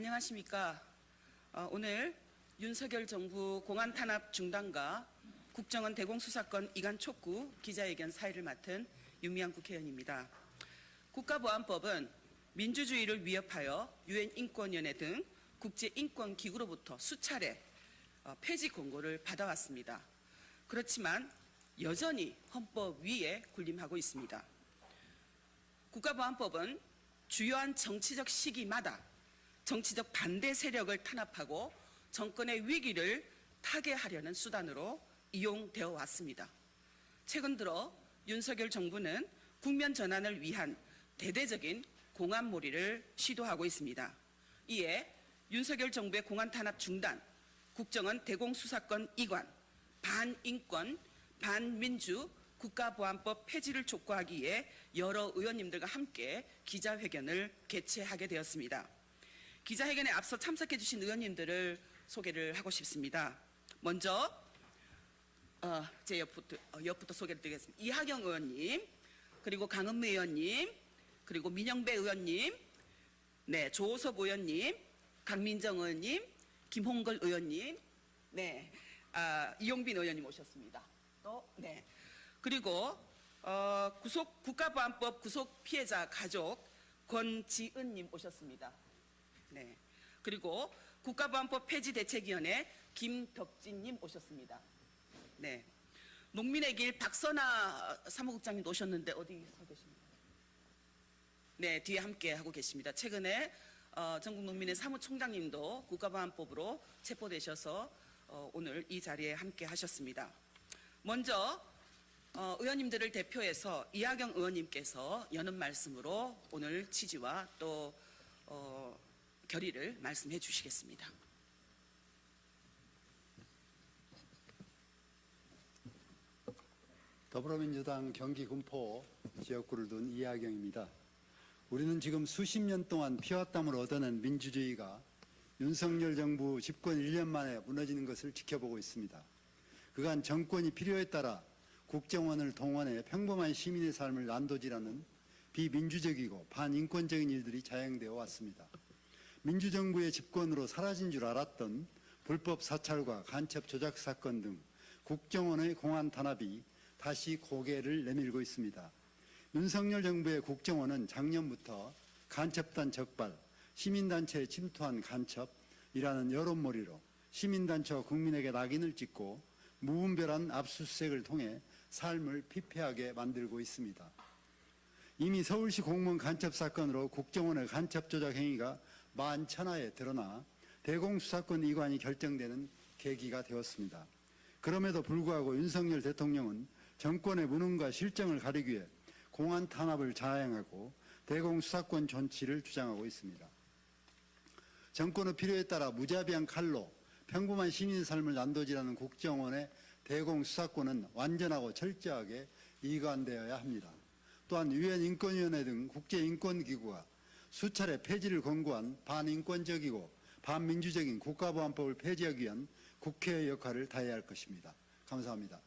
안녕하십니까. 어, 오늘 윤석열 정부 공안 탄압 중단과 국정원 대공수사권 이관 촉구 기자회견 사회를 맡은 윤미향 국회의원입니다. 국가보안법은 민주주의를 위협하여 유엔 인권위원회 등 국제 인권 기구로부터 수차례 어, 폐지 권고를 받아왔습니다. 그렇지만 여전히 헌법 위에 군림하고 있습니다. 국가보안법은 주요한 정치적 시기마다 정치적 반대 세력을 탄압하고 정권의 위기를 타개하려는 수단으로 이용되어 왔습니다. 최근 들어 윤석열 정부는 국면 전환을 위한 대대적인 공안몰이를 시도하고 있습니다. 이에 윤석열 정부의 공안 탄압 중단, 국정원 대공수사권 이관, 반인권, 반민주 국가보안법 폐지를 촉구하기 위해 여러 의원님들과 함께 기자회견을 개최하게 되었습니다. 기자회견에 앞서 참석해 주신 의원님들을 소개를 하고 싶습니다. 먼저 어, 제 옆부터, 어, 옆부터 소개를 드리겠습니다. 이하경 의원님, 그리고 강은미 의원님, 그리고 민영배 의원님, 네, 조호섭 의원님, 강민정 의원님, 김홍걸 의원님, 네, 아, 이용빈 의원님 오셨습니다. 또, 네. 그리고 어, 구속 국가보안법 구속 피해자 가족 권지은님 오셨습니다. 네. 그리고 국가보안법 폐지 대책위원회 김덕진님 오셨습니다. 네. 농민의 길 박선아 사무국장님 오셨는데 어디 서 계십니까? 네, 뒤에 함께 하고 계십니다. 최근에 어, 전국 농민의 사무총장님도 국가보안법으로 체포되셔서 어, 오늘 이 자리에 함께 하셨습니다. 먼저 어, 의원님들을 대표해서 이하경 의원님께서 여는 말씀으로 오늘 취지와 또 어, 결의를 말씀해 주시겠습니다. 더불어민주당 경기 군포 지역구를 둔 이하경입니다. 우리는 지금 수십 년 동안 피와 땀을 얻어낸 민주주의가 윤석열 정부 집권 1년 만에 무너지는 것을 지켜보고 있습니다. 그간 정권이 필요에 따라 국정원을 동원해 평범한 시민의 삶을 난도질하는 비민주적이고 반인권적인 일들이 자행되어 왔습니다. 민주정부의 집권으로 사라진 줄 알았던 불법 사찰과 간첩 조작 사건 등 국정원의 공안 탄압이 다시 고개를 내밀고 있습니다. 윤석열 정부의 국정원은 작년부터 간첩단 적발, 시민단체에 침투한 간첩이라는 여론몰이로 시민단체와 국민에게 낙인을 찍고 무분별한 압수수색을 통해 삶을 피폐하게 만들고 있습니다. 이미 서울시 공무원 간첩 사건으로 국정원의 간첩 조작 행위가 만천하에 드러나 대공수사권 이관이 결정되는 계기가 되었습니다. 그럼에도 불구하고 윤석열 대통령은 정권의 무능과 실정을 가리기 위해 공안 탄압을 자행하고 대공수사권 존치를 주장하고 있습니다. 정권의 필요에 따라 무자비한 칼로 평범한 시민의 삶을 난도질하는 국정원의 대공수사권은 완전하고 철저하게 이관되어야 합니다. 또한 유엔 인권위원회 등 국제인권기구가 수차례 폐지를 권고한 반인권적이고 반민주적인 국가보안법을 폐지하기 위한 국회의 역할을 다해야 할 것입니다. 감사합니다.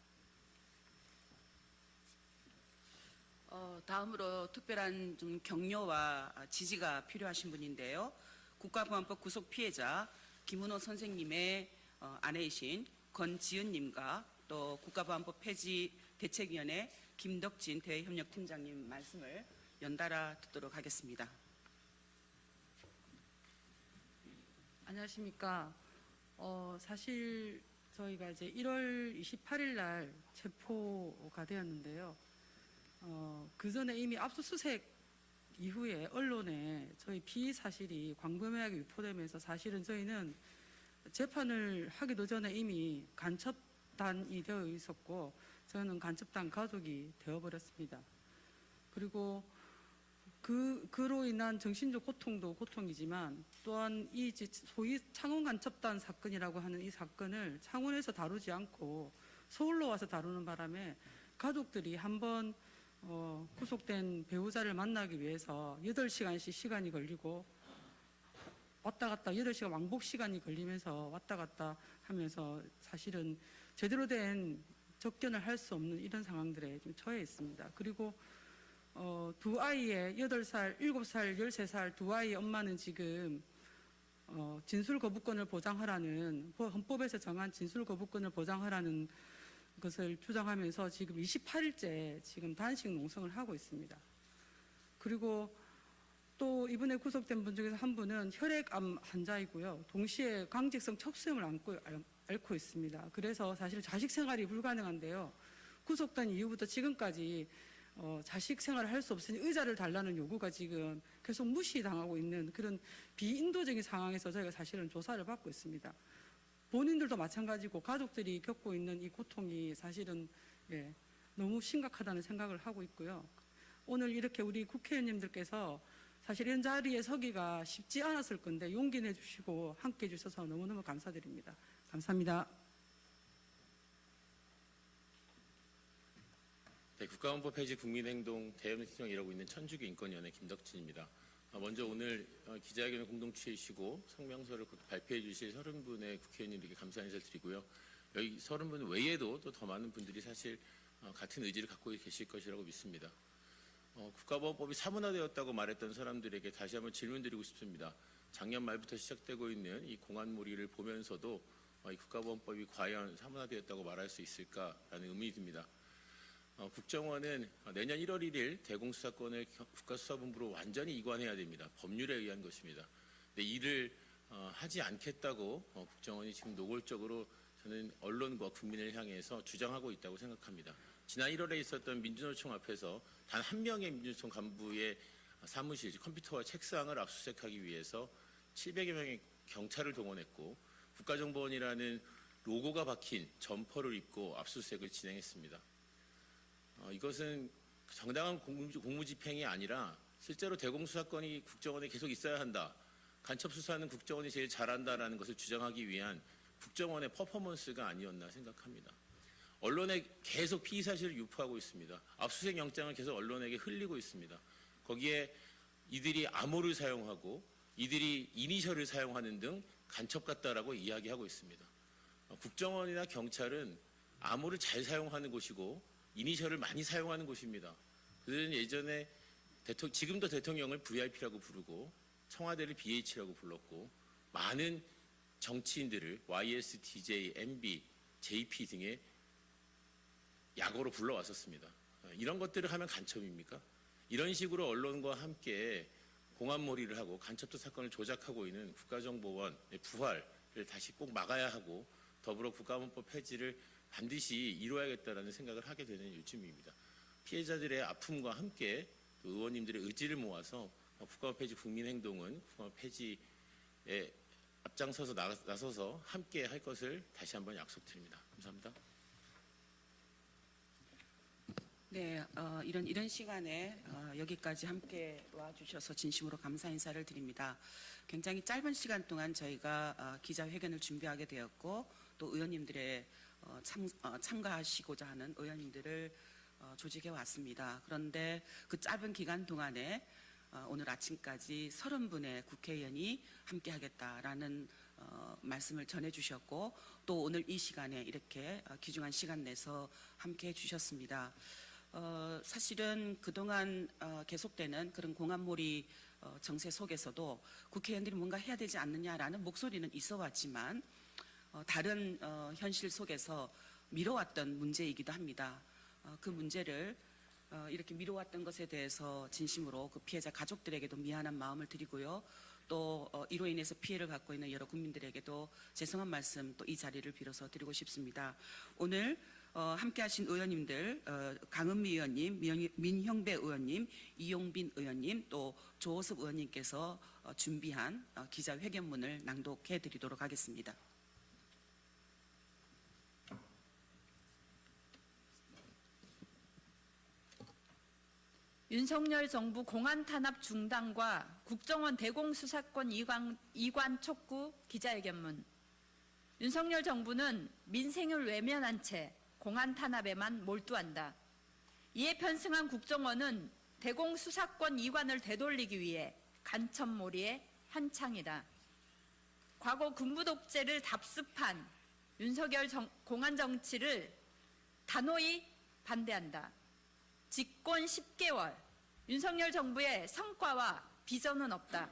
어, 다음으로 특별한 좀 격려와 지지가 필요하신 분인데요. 국가보안법 구속 피해자 김은호 선생님의 어, 아내이신 권지은님과 또 국가보안법 폐지 대책위원회 김덕진 대외협력팀장님 말씀을 연달아 듣도록 하겠습니다. 안녕하십니까. 어, 사실 저희가 이제 1월 28일 날 체포가 되었는데요. 어, 그 전에 이미 압수수색 이후에 언론에 저희 피의 사실이 광범위하게 유포되면서 사실은 저희는 재판을 하기도 전에 이미 간첩단이 되어 있었고 저는 간첩단 가족이 되어버렸습니다. 그리고 그, 그로 인한 정신적 고통도 고통이지만 또한 이 소위 창원 간첩단 사건이라고 하는 이 사건을 창원에서 다루지 않고 서울로 와서 다루는 바람에 가족들이 한번 어, 구속된 배우자를 만나기 위해서 8시간씩 시간이 걸리고 왔다 갔다 8시간 왕복 시간이 걸리면서 왔다 갔다 하면서 사실은 제대로 된 접견을 할 수 없는 이런 상황들에 좀 처해 있습니다. 그리고 어, 두 아이의 8살, 7살, 13살 두 아이의 엄마는 지금 어, 어, 진술 거부권을 보장하라는 법- 헌법에서 정한 진술 거부권을 보장하라는 것을 주장하면서 지금 28일째 지금 단식 농성을 하고 있습니다. 그리고 또 이번에 구속된 분 중에서 한 분은 혈액암 환자이고요. 동시에 강직성 척수염을 앓- 앓고 있습니다. 그래서 사실 자식 생활이 불가능한데요. 구속된 이후부터 지금까지 어, 자식 생활을 할 수 없으니 의자를 달라는 요구가 지금 계속 무시당하고 있는 그런 비인도적인 상황에서 저희가 사실은 조사를 받고 있습니다. 본인들도 마찬가지고 가족들이 겪고 있는 이 고통이 사실은 예, 너무 심각하다는 생각을 하고 있고요. 오늘 이렇게 우리 국회의원님들께서 사실 이런 자리에 서기가 쉽지 않았을 건데 용기 내주시고 함께 해주셔서 너무너무 감사드립니다. 감사합니다. 네, 국가원법 폐지 국민행동 대연시정 일하고 있는 천주교 인권위원회 김덕진입니다. 아, 먼저 오늘 어, 기자회견을 공동 취해주시고 성명서를 곧 발표해 주실 서른 분의 국회의원님들께 감사 인사를 드리고요. 여기 서른 분 외에도 또 더 많은 분들이 사실 어, 같은 의지를 갖고 계실 것이라고 믿습니다. 어, 국가보안법이 사문화되었다고 말했던 사람들에게 다시 한번 질문드리고 싶습니다. 작년 말부터 시작되고 있는 이 공안몰이를 보면서도 어, 이 국가보안법이 과연 사문화되었다고 말할 수 있을까라는 의문이 듭니다. 어, 국정원은 내년 1월 1일 대공수사권을 겨- 국가수사본부로 완전히 이관해야 됩니다. 법률에 의한 것입니다. 근데 이를 어, 하지 않겠다고 어, 국정원이 지금 노골적으로 저는 언론과 국민을 향해서 주장하고 있다고 생각합니다. 지난 1월에 있었던 민주노총 앞에서 단 한 명의 민주노총 간부의 사무실, 즉 컴퓨터와 책상을 압수수색하기 위해서 700여 명의 경찰을 동원했고 국가정보원이라는 로고가 박힌 점퍼를 입고 압수수색을 진행했습니다. 어, 이것은 정당한 공무, 공무집행이 아니라 실제로 대공수사권이 국정원에 계속 있어야 한다. 간첩수사는 국정원이 제일 잘한다라는 것을 주장하기 위한 국정원의 퍼포먼스가 아니었나 생각합니다. 언론에 계속 피의 사실을 유포하고 있습니다. 압수수색 영장을 계속 언론에게 흘리고 있습니다. 거기에 이들이 암호를 사용하고 이들이 이니셜을 사용하는 등 간첩 같다라고 이야기하고 있습니다. 어, 국정원이나 경찰은 암호를 잘 사용하는 곳이고 이니셜을 많이 사용하는 곳입니다. 그들은 예전에 대통 지금도 대통령을 VIP라고 부르고 청와대를 BH라고 불렀고 많은 정치인들을 YS, DJ, MB, JP 등의 약어로 불러왔었습니다. 어, 이런 것들을 하면 간첩입니까? 이런 식으로 언론과 함께 공안몰이를 하고 간첩도 사건을 조작하고 있는 국가정보원의 부활을 다시 꼭 막아야 하고 더불어 국가원법 폐지를 반드시 이루어야겠다라는 생각을 하게 되는 요즘입니다. 피해자들의 아픔과 함께 또 의원님들의 의지를 모아서 어, 국가원 폐지 국민행동은 국가원 폐지에 앞장서서 나- 나서서 함께 할 것을 다시 한번 약속드립니다. 감사합니다. 네, 어, 이런 이런 시간에 어, 여기까지 함께 와주셔서 진심으로 감사 인사를 드립니다. 굉장히 짧은 시간 동안 저희가 어, 기자회견을 준비하게 되었고 또 의원님들의 어, 참, 어, 참가하시고자 하는 의원님들을 어, 조직해 왔습니다. 그런데 그 짧은 기간 동안에 어, 오늘 아침까지 30분의 국회의원이 함께 하겠다라는 어, 말씀을 전해주셨고 또 오늘 이 시간에 이렇게 어, 귀중한 시간 내서 함께 해 주셨습니다. 어, 사실은 그동안 어, 계속되는 그런 공안몰이 어, 정세 속에서도 국회의원들이 뭔가 해야 되지 않느냐라는 목소리는 있어 왔지만 어, 다른 어, 현실 속에서 미뤄왔던 문제이기도 합니다. 어, 그 문제를 어, 이렇게 미뤄왔던 것에 대해서 진심으로 그 피해자 가족들에게도 미안한 마음을 드리고요. 또 어, 이로 인해서 피해를 받고 있는 여러 국민들에게도 죄송한 말씀 또 이 자리를 빌어서 드리고 싶습니다. 오늘 어, 함께 하신 의원님들 어, 강은미 의원님, 민- 민형배 의원님, 이용빈 의원님, 또 조호섭 의원님께서 어, 준비한 어, 기자회견문을 낭독해 드리도록 하겠습니다. 윤석열 정부 공안 탄압 중단과 국정원 대공수사권 이관, 이관 촉구 기자회견문. 윤석열 정부는 민생을 외면한 채 공안 탄압에만 몰두한다. 이에 편승한 국정원은 대공수사권 이관을 되돌리기 위해 간첩몰이에 한창이다. 과거 군부 독재를 답습한 윤석열 정- 공안 정치를 단호히 반대한다. 집권 10개월 윤석열 정부의 성과와 비전은 없다.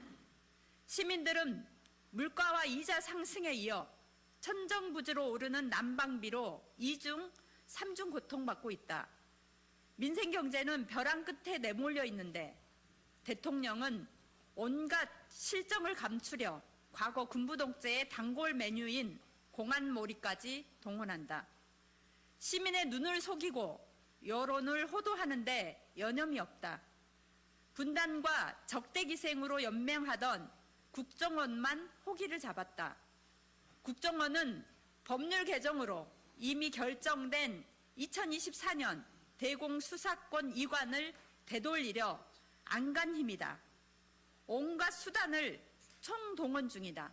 시민들은 물가와 이자 상승에 이어 천정부지로 오르는 난방비로 이중, 삼중 고통받고 있다. 민생 경제는 벼랑 끝에 내몰려 있는데 대통령은 온갖 실정을 감추려 과거 군부 독재의 단골 메뉴인 공안몰이까지 동원한다. 시민의 눈을 속이고 여론을 호도하는데 여념이 없다. 분단과 적대기생으로 연맹하던 국정원만 호기를 잡았다. 국정원은 법률 개정으로 이미 결정된 2024년 대공수사권 이관을 되돌리려 안간 힘이다. 온갖 수단을 총동원 중이다.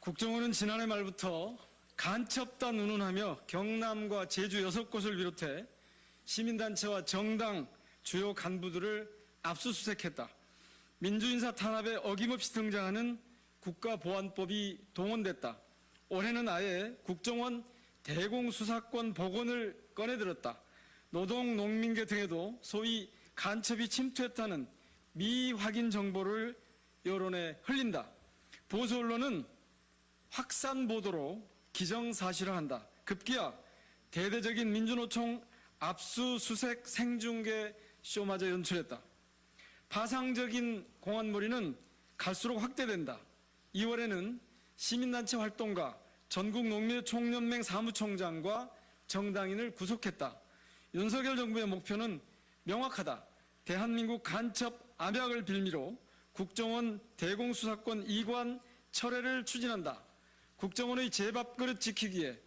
국정원은 지난해 말부터 간첩단 운운하며 경남과 제주 여섯 곳을 비롯해 시민단체와 정당 주요 간부들을 압수수색했다. 민주인사 탄압에 어김없이 등장하는 국가보안법이 동원됐다. 올해는 아예 국정원 대공수사권 복원을 꺼내들었다. 노동, 농민계 등에도 소위 간첩이 침투했다는 미확인 정보를 여론에 흘린다. 보수 언론은 확산 보도로 기정사실화한다. 급기야 대대적인 민주노총 압수수색 생중계 쇼마저 연출했다. 파상적인 공안몰이는 갈수록 확대된다. 2월에는 시민단체 활동가 전국 농민의 총연맹 사무총장과 정당인을 구속했다. 윤석열 정부의 목표는 명확하다. 대한민국 간첩 암약을 빌미로 국정원 대공수사권 이관 철회를 추진한다. 국정원의 제밥그릇 지키기에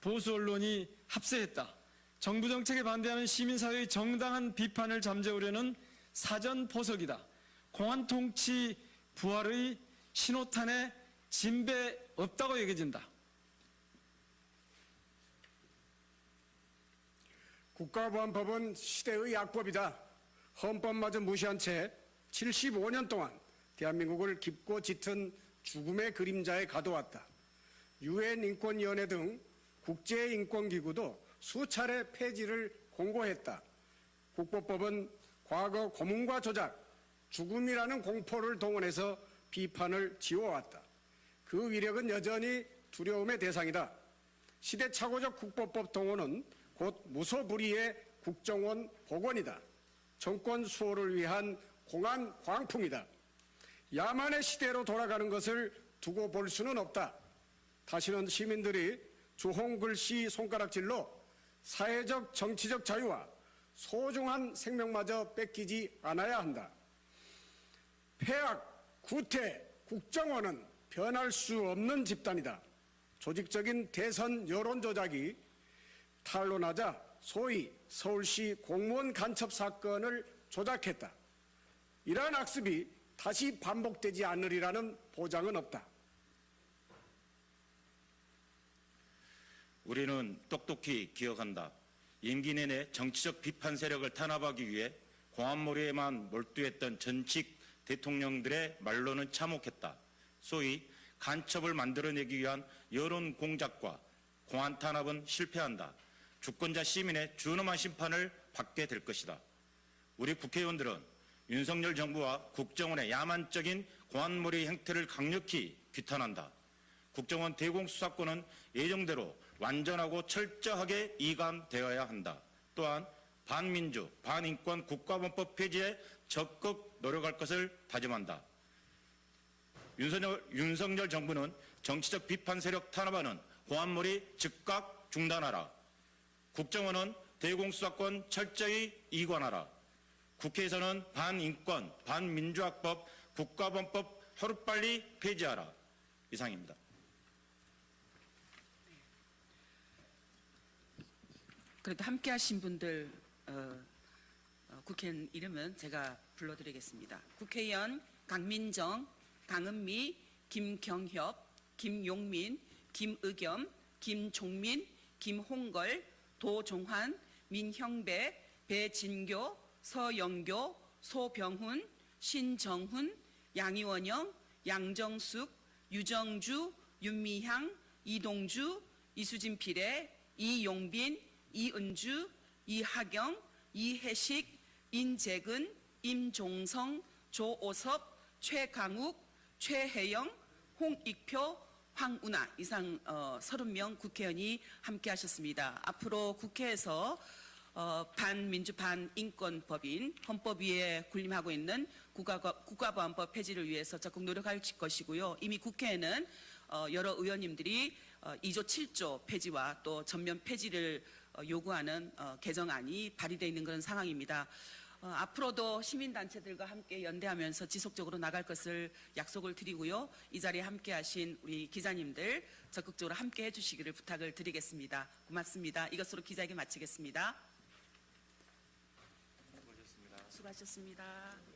보수 언론이 합세했다. 정부 정책에 반대하는 시민사회의 정당한 비판을 잠재우려는 사전 포석이다. 공안 통치 부활의 신호탄에 진배 없다고 여겨진다. 국가보안법은 시대의 약법이다. 헌법마저 무시한 채 75년 동안 대한민국을 깊고 짙은 죽음의 그림자에 가둬왔다. 유엔 인권위원회 등 국제인권기구도 수차례 폐지를 공고했다. 국보법은 과거 고문과 조작, 죽음이라는 공포를 동원해서 비판을 지워왔다. 그 위력은 여전히 두려움의 대상이다. 시대착오적 국보법 동원은 곧 무소불위의 국정원 복원이다. 정권 수호를 위한 공안 광풍이다. 야만의 시대로 돌아가는 것을 두고 볼 수는 없다. 다시는 시민들이 주홍글 씨 손가락질로 사회적 정치적 자유와 소중한 생명마저 뺏기지 않아야 한다. 폐악, 구태, 국정원은 변할 수 없는 집단이다. 조직적인 대선 여론 조작이 탄로나자 소위 서울시 공무원 간첩 사건을 조작했다. 이러한 악습이 다시 반복되지 않으리라는 보장은 없다. 우리는 똑똑히 기억한다. 임기 내내 정치적 비판 세력을 탄압하기 위해 공안몰이에만 몰두했던 전직 대통령들의 말로는 참혹했다. 소위 간첩을 만들어내기 위한 여론 공작과 공안 탄압은 실패한다. 주권자 시민의 준엄한 심판을 받게 될 것이다. 우리 국회의원들은 윤석열 정부와 국정원의 야만적인 공안몰이 행태를 강력히 규탄한다. 국정원 대공수사권은 예정대로 완전하고 철저하게 이관되어야 한다. 또한 반민주, 반인권 국가본법 폐지에 적극 노력할 것을 다짐한다. 윤석열, 윤석열 정부는 정치적 비판 세력 탄압하는 공안몰이 즉각 중단하라. 국정원은 대공수사권 철저히 이관하라. 국회에서는 반인권, 반민주학법, 국가본법 하루빨리 폐지하라. 이상입니다. 그래도 함께 하신 분들 어, 어, 국회의원 이름은 제가 불러드리겠습니다. 국회의원 강민정, 강은미, 김경협, 김용민, 김의겸, 김종민, 김홍걸, 도종환, 민형배, 배진교, 서영교, 소병훈, 신정훈, 양이원영, 양정숙, 유정주, 윤미향, 이동주, 이수진 피레, 이용빈, 이은주, 이하경, 이혜식, 인재근, 임종성, 조오섭, 최강욱, 최혜영, 홍익표, 황운하 이상 어, 30명 국회의원이 함께 하셨습니다. 앞으로 국회에서 어, 반민주 반인권법인 헌법 위에 군림하고 있는 국가, 국가보안법 폐지를 위해서 적극 노력할 것이고요. 이미 국회에는 어, 여러 의원님들이 어, 2조 7조 폐지와 또 전면 폐지를 어, 요구하는 어, 개정안이 발의되어 있는 그런 상황입니다. 어, 앞으로도 시민단체들과 함께 연대하면서 지속적으로 나갈 것을 약속을 드리고요. 이 자리에 함께 하신 우리 기자님들 적극적으로 함께 해주시기를 부탁을 드리겠습니다. 고맙습니다. 이것으로 기자회견 마치겠습니다. 수고하셨습니다.